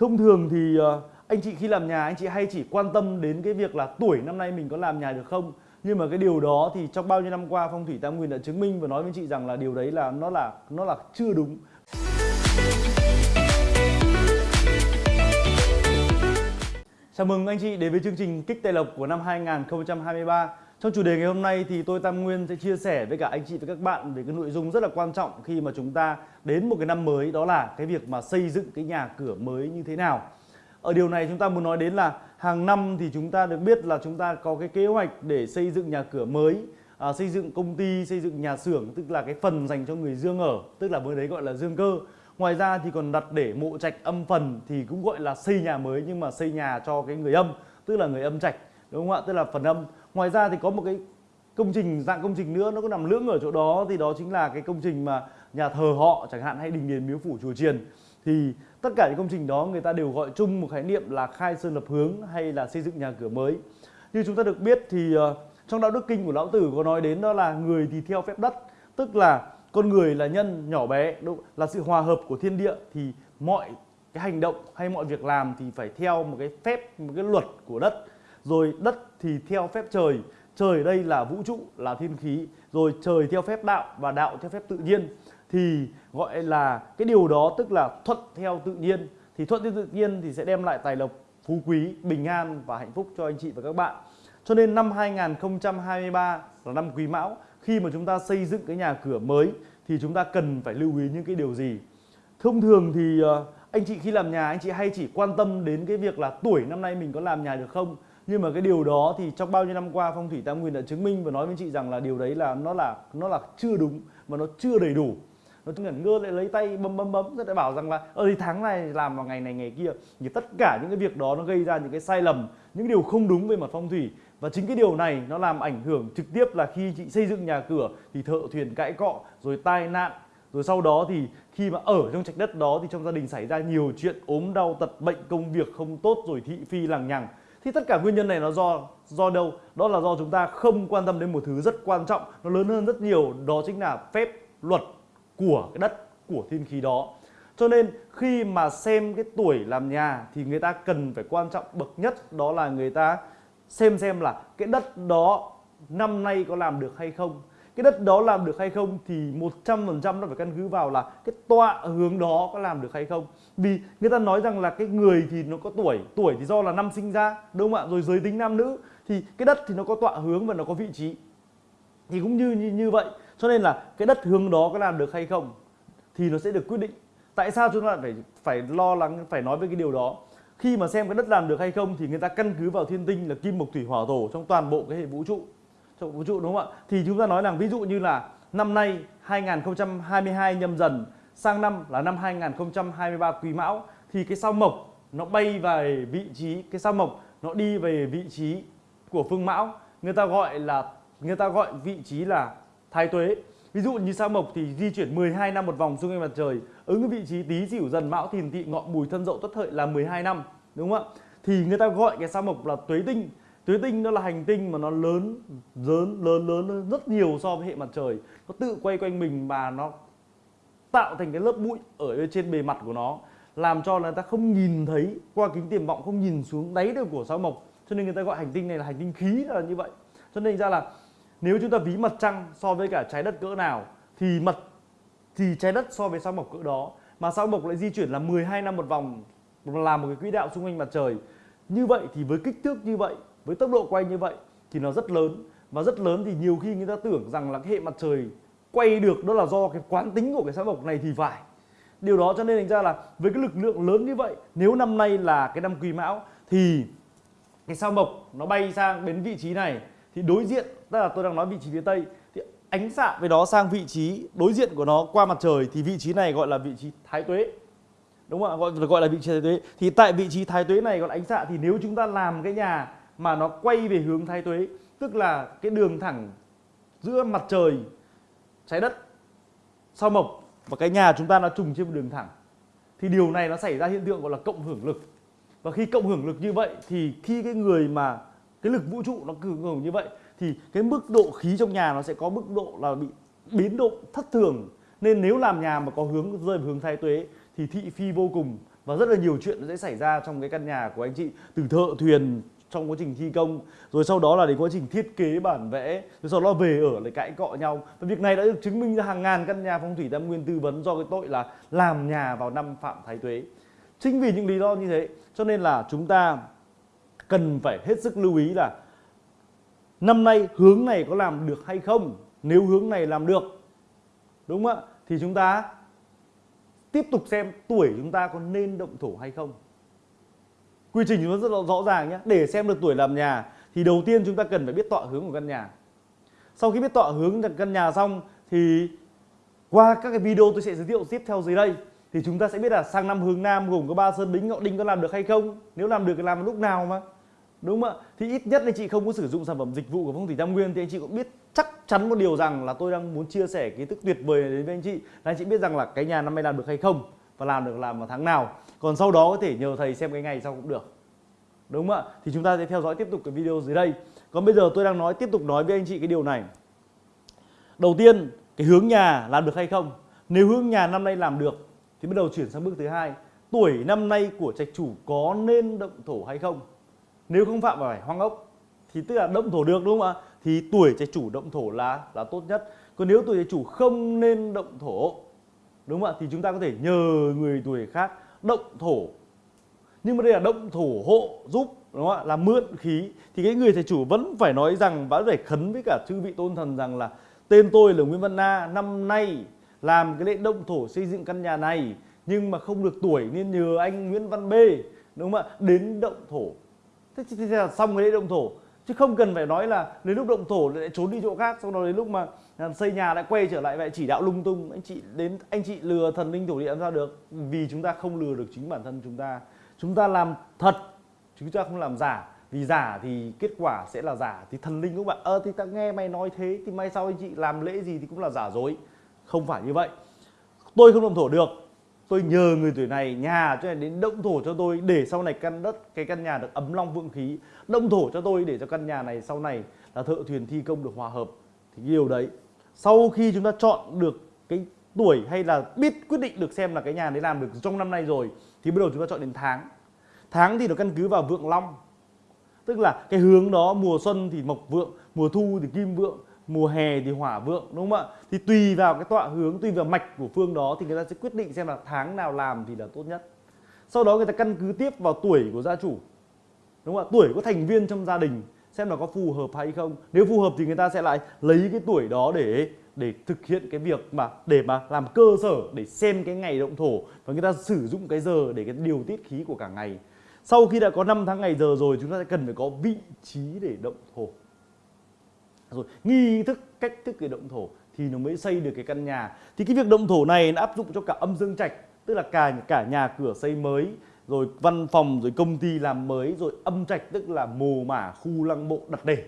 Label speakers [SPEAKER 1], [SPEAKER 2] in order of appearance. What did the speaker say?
[SPEAKER 1] Thông thường thì ờ, anh chị khi làm nhà anh chị hay chỉ quan tâm đến cái việc là tuổi năm nay mình có làm nhà được không? Nhưng mà cái điều đó thì trong bao nhiêu năm qua phong thủy tam nguyên đã chứng minh và nói với chị rằng là điều đấy là nó là nó là chưa đúng. Chào mừng anh chị đến với chương trình Kích Tài Lộc của năm 2023 trong chủ đề ngày hôm nay thì tôi Tam Nguyên sẽ chia sẻ với cả anh chị và các bạn về cái nội dung rất là quan trọng khi mà chúng ta đến một cái năm mới đó là cái việc mà xây dựng cái nhà cửa mới như thế nào. Ở điều này chúng ta muốn nói đến là hàng năm thì chúng ta được biết là chúng ta có cái kế hoạch để xây dựng nhà cửa mới à, xây dựng công ty xây dựng nhà xưởng tức là cái phần dành cho người dương ở tức là với đấy gọi là dương cơ. Ngoài ra thì còn đặt để mộ trạch âm phần thì cũng gọi là xây nhà mới nhưng mà xây nhà cho cái người âm tức là người âm trạch đúng không ạ? Tức là phần âm ngoài ra thì có một cái công trình dạng công trình nữa nó có nằm lưỡng ở chỗ đó. Thì đó chính là cái công trình mà nhà thờ họ chẳng hạn hay đình đền miếu phủ chùa chiền thì tất cả những công trình đó người ta đều gọi chung một khái niệm là khai sơn lập hướng hay là xây dựng nhà cửa mới. Như chúng ta được biết thì ờ, trong đạo đức kinh của lão tử có nói đến đó là người thì theo phép đất tức là con người là nhân nhỏ bé đúng, là sự hòa hợp của thiên địa thì mọi cái hành động hay mọi việc làm thì phải theo một cái phép một cái luật của đất rồi đất thì theo phép trời trời ở đây là vũ trụ, là thiên khí. Rồi trời theo phép đạo và đạo theo phép tự nhiên. Thì gọi là cái điều đó tức là thuận theo tự nhiên. Thì thuận theo tự nhiên thì sẽ đem lại tài lộc, phú quý, bình an và hạnh phúc cho anh chị và các bạn. Cho nên năm 2023 là năm quý mão. Khi mà chúng ta xây dựng cái nhà cửa mới thì chúng ta cần phải lưu ý những cái điều gì? Thông thường thì ờ, anh chị khi làm nhà, anh chị hay chỉ quan tâm đến cái việc là tuổi năm nay mình có làm nhà được không? Nhưng mà cái điều đó thì trong bao nhiêu năm qua phong thủy tam nguyên đã chứng minh và nói với chị rằng là điều đấy là nó là nó là chưa đúng và nó chưa đầy đủ. Nó ngẩn ngơ lại lấy tay bấm bấm bấm, rồi lại bảo rằng là, ơ, thì tháng này làm vào ngày này, ngày kia. Thì tất cả những cái việc đó nó gây ra những cái sai lầm, những điều không đúng về mặt phong thủy. Và chính cái điều này nó làm ảnh hưởng trực tiếp là khi chị xây dựng nhà cửa thì thợ thuyền cãi cọ, rồi tai nạn. Rồi sau đó thì khi mà ở trong trạch đất đó thì trong gia đình xảy ra nhiều chuyện ốm đau tật bệnh, công việc không tốt, rồi thị phi lằng nhằng thì tất cả nguyên nhân này nó do do đâu? Đó là do chúng ta không quan tâm đến một thứ rất quan trọng, nó lớn hơn rất nhiều, đó chính là phép luật của cái đất, của thiên khí đó. Cho nên khi mà xem cái tuổi làm nhà thì người ta cần phải quan trọng bậc nhất đó là người ta xem xem là cái đất đó năm nay có làm được hay không cái đất đó làm được hay không thì 100% nó phải căn cứ vào là cái tọa hướng đó có làm được hay không. Vì người ta nói rằng là cái người thì nó có tuổi tuổi thì do là năm sinh ra đúng không ạ? Rồi giới tính nam nữ thì cái đất thì nó có tọa hướng và nó có vị trí. Thì cũng như như, như vậy cho nên là cái đất hướng đó có làm được hay không thì nó sẽ được quyết định. Tại sao chúng ta phải phải lo lắng phải nói về cái điều đó? Khi mà xem cái đất làm được hay không thì người ta căn cứ vào thiên tinh là kim mộc thủy hỏa thổ trong toàn bộ cái hệ vũ trụ trong vũ trụ, đúng không ạ? Thì chúng ta nói rằng ví dụ như là năm nay 2022 nhâm dần, sang năm là năm 2023 quý mão, thì cái sao mộc nó bay về vị trí, cái sao mộc nó đi về vị trí của phương mão. Người ta gọi là, người ta gọi vị trí là thái tuế. Ví dụ như sao mộc thì di chuyển 12 năm một vòng xung quanh mặt trời, ứng vị trí tý sửu dần mão thìn tỵ ngọ mùi thân dậu tuất hợi là 12 năm, đúng không ạ? Thì người ta gọi cái sao mộc là tuế tinh tuế tinh nó là hành tinh mà nó lớn lớn lớn lớn lớn rất nhiều so với hệ mặt trời. Nó tự quay quanh mình và nó tạo thành cái lớp bụi ở trên bề mặt của nó, làm cho người ta không nhìn thấy, qua kính tiềm vọng không nhìn xuống đáy được của sao mộc. Cho nên người ta gọi hành tinh này là hành tinh khí là như vậy. Cho nên ra là nếu chúng ta ví mặt trăng so với cả trái đất cỡ nào, thì mặt, thì trái đất so với sao mộc cỡ đó. Mà sao mộc lại di chuyển là 12 năm một vòng, làm một cái quỹ đạo xung quanh mặt trời. Như vậy thì với kích thước như vậy với tốc độ quay như vậy thì nó rất lớn. Và rất lớn thì nhiều khi người ta tưởng rằng là cái hệ mặt trời quay được đó là do cái quán tính của cái sao mộc này thì phải. Điều đó cho nên thành ra là với cái lực lượng lớn như vậy, nếu năm nay là cái năm quý mão thì cái sao mộc nó bay sang đến vị trí này thì đối diện, tức là tôi đang nói vị trí phía tây, thì ánh xạ với đó sang vị trí đối diện của nó qua mặt trời thì vị trí này gọi là vị trí thái tuế. Đúng không ạ? Gọi gọi là vị trí thái tuế. Thì tại vị trí thái tuế này gọi là ánh xạ thì nếu chúng ta làm cái nhà mà nó quay về hướng thái tuế, tức là cái đường thẳng giữa mặt trời, trái đất, sao mộc và cái nhà chúng ta nó trùng trên một đường thẳng. Thì điều này nó xảy ra hiện tượng gọi là cộng hưởng lực. Và khi cộng hưởng lực như vậy thì khi cái người mà cái lực vũ trụ nó cường hưởng như vậy thì cái mức độ khí trong nhà nó sẽ có mức độ là bị biến động thất thường. Nên nếu làm nhà mà có hướng rơi vào hướng thái tuế thì thị phi vô cùng và rất là nhiều chuyện sẽ xảy ra trong cái căn nhà của anh chị, từ thợ thuyền trong quá trình thi công. Rồi sau đó là đến quá trình thiết kế bản vẽ, rồi sau đó về ở lại cãi cọ nhau. Và việc này đã được chứng minh ra hàng ngàn căn nhà phong thủy tam nguyên tư vấn do cái tội là làm nhà vào năm phạm thái tuế. Chính vì những lý do như thế, cho nên là chúng ta cần phải hết sức lưu ý là năm nay hướng này có làm được hay không? Nếu hướng này làm được, đúng không ạ? Thì chúng ta tiếp tục xem tuổi chúng ta có nên động thổ hay không quy trình nó rất là rõ ràng nhé để xem được tuổi làm nhà, thì đầu tiên chúng ta cần phải biết tọa hướng của căn nhà. Sau khi biết tọa hướng căn nhà xong, thì qua các cái video tôi sẽ giới thiệu tiếp theo dưới đây. Thì chúng ta sẽ biết là sang năm hướng nam gồm có ba sơn bính, ngọ đinh có làm được hay không. Nếu làm được thì làm lúc nào mà. Đúng không ạ? Thì ít nhất anh chị không có sử dụng sản phẩm dịch vụ của phong thủy tam nguyên, thì anh chị cũng biết chắc chắn một điều rằng là tôi đang muốn chia sẻ kiến thức tuyệt vời này đến với anh chị, là anh chị biết rằng là cái nhà năm nay làm được hay không và làm được làm vào tháng nào. Còn sau đó có thể nhờ thầy xem cái ngày sau cũng được. Đúng không ạ? Thì chúng ta sẽ theo dõi tiếp tục cái video dưới đây. Còn bây giờ tôi đang nói, tiếp tục nói với anh chị cái điều này. Đầu tiên, cái hướng nhà làm được hay không? Nếu hướng nhà năm nay làm được, thì bắt đầu chuyển sang bước thứ hai. Tuổi năm nay của trạch chủ có nên động thổ hay không? Nếu không phạm vào phải hoang ốc, thì tức là động thổ được, đúng không ạ? Thì tuổi trạch chủ động thổ là là tốt nhất. Còn nếu tuổi trạch chủ không nên động thổ đúng không ạ? Thì chúng ta có thể nhờ người tuổi khác động thổ. Nhưng mà đây là động thổ hộ giúp, đúng không ạ? Là mượn khí. Thì cái người thầy chủ vẫn phải nói rằng vẫn phải khấn với cả chư vị tôn thần rằng là tên tôi là Nguyễn Văn Na, năm nay làm cái lễ động thổ xây dựng căn nhà này, nhưng mà không được tuổi nên nhờ anh Nguyễn Văn B đúng không ạ? Đến động thổ. Thế thì là xong cái lễ động thổ chứ không cần phải nói là đến lúc động thổ lại trốn đi chỗ khác sau đó đến lúc mà à, xây nhà lại quay trở lại vậy, chỉ đạo lung tung, anh chị đến, anh chị lừa thần linh thổ địa làm sao được? Vì chúng ta không lừa được chính bản thân chúng ta. Chúng ta làm thật chúng ta không làm giả. Vì giả thì kết quả sẽ là giả, thì thần linh cũng bạn ơ, thì ta nghe mày nói thế, thì mai sau anh chị làm lễ gì thì cũng là giả dối. Không phải như vậy. Tôi không động thổ được tôi nhờ người tuổi này, nhà cho này đến động thổ cho tôi để sau này căn đất, cái căn nhà được ấm long vượng khí. Động thổ cho tôi để cho căn nhà này sau này là thợ thuyền thi công được hòa hợp. Thì cái điều đấy, sau khi chúng ta chọn được cái tuổi hay là biết quyết định được xem là cái nhà đấy làm được trong năm nay rồi, thì bắt đầu chúng ta chọn đến tháng. Tháng thì nó căn cứ vào vượng long. Tức là cái hướng đó, mùa xuân thì mộc vượng, mùa thu thì kim vượng mùa hè thì hỏa vượng, đúng không ạ? Thì tùy vào cái tọa hướng, tùy vào mạch của phương đó thì người ta sẽ quyết định xem là tháng nào làm thì là tốt nhất. Sau đó người ta căn cứ tiếp vào tuổi của gia chủ, đúng không ạ? Tuổi của thành viên trong gia đình, xem là có phù hợp hay không. Nếu phù hợp thì người ta sẽ lại lấy cái tuổi đó để để thực hiện cái việc mà, để mà làm cơ sở để xem cái ngày động thổ và người ta sử dụng cái giờ để cái điều tiết khí của cả ngày. Sau khi đã có 5 tháng ngày giờ rồi, chúng ta sẽ cần phải có vị trí để động thổ rồi nghi thức cách thức để động thổ thì nó mới xây được cái căn nhà. Thì cái việc động thổ này nó áp dụng cho cả âm dương trạch, tức là cả cả nhà cửa xây mới, rồi văn phòng, rồi công ty làm mới, rồi âm trạch tức là mồ mả khu lăng mộ đặt để